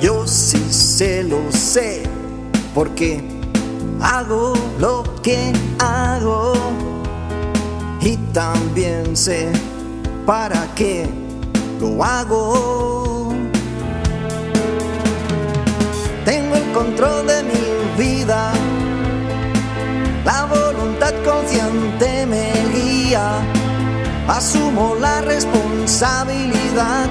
Yo sí se lo sé, porque hago lo que hago y también sé para qué lo hago. Tengo el control de mi vida, la voluntad consciente me guía, asumo la responsabilidad,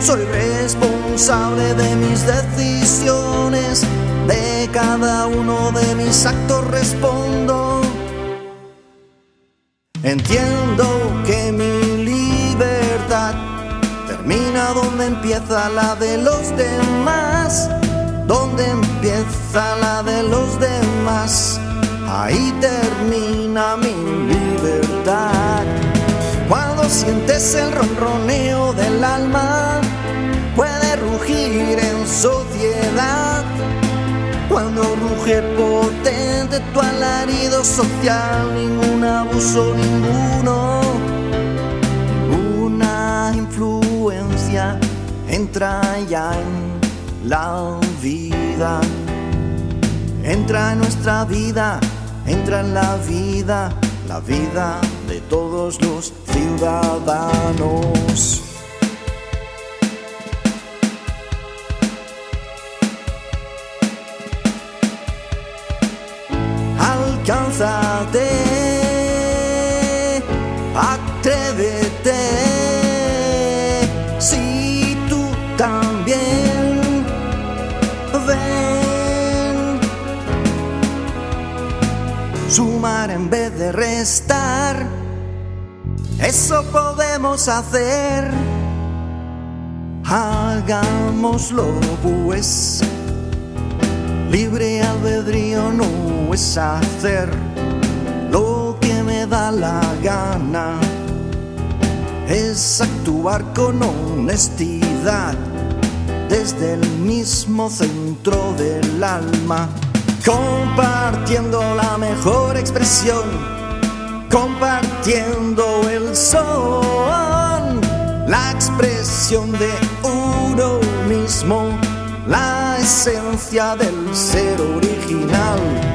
soy responsable de mis decisiones, de cada uno de mis actos respondo. Entiendo que mi libertad termina donde empieza la de los demás, donde empieza la de los demás, ahí termina mi libertad. Cuando sientes el ronroneo del alma, en sociedad. Cuando ruge potente tu alarido social, ningún abuso, ninguno, ninguna influencia entra ya en la vida. Entra en nuestra vida, entra en la vida, la vida de todos los ciudadanos. Alcánzate, atrévete, si tú también ven. Sumar en vez de restar, eso podemos hacer. Hagámoslo pues. Libre albedrío no es hacer lo que me da la gana, es actuar con honestidad desde el mismo centro del alma, compartiendo la mejor expresión, compartiendo el son, la expresión de uno mismo la esencia del ser original.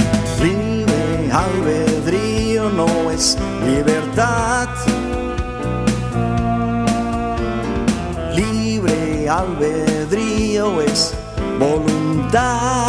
Albedrío no es libertad. Libre albedrío es voluntad.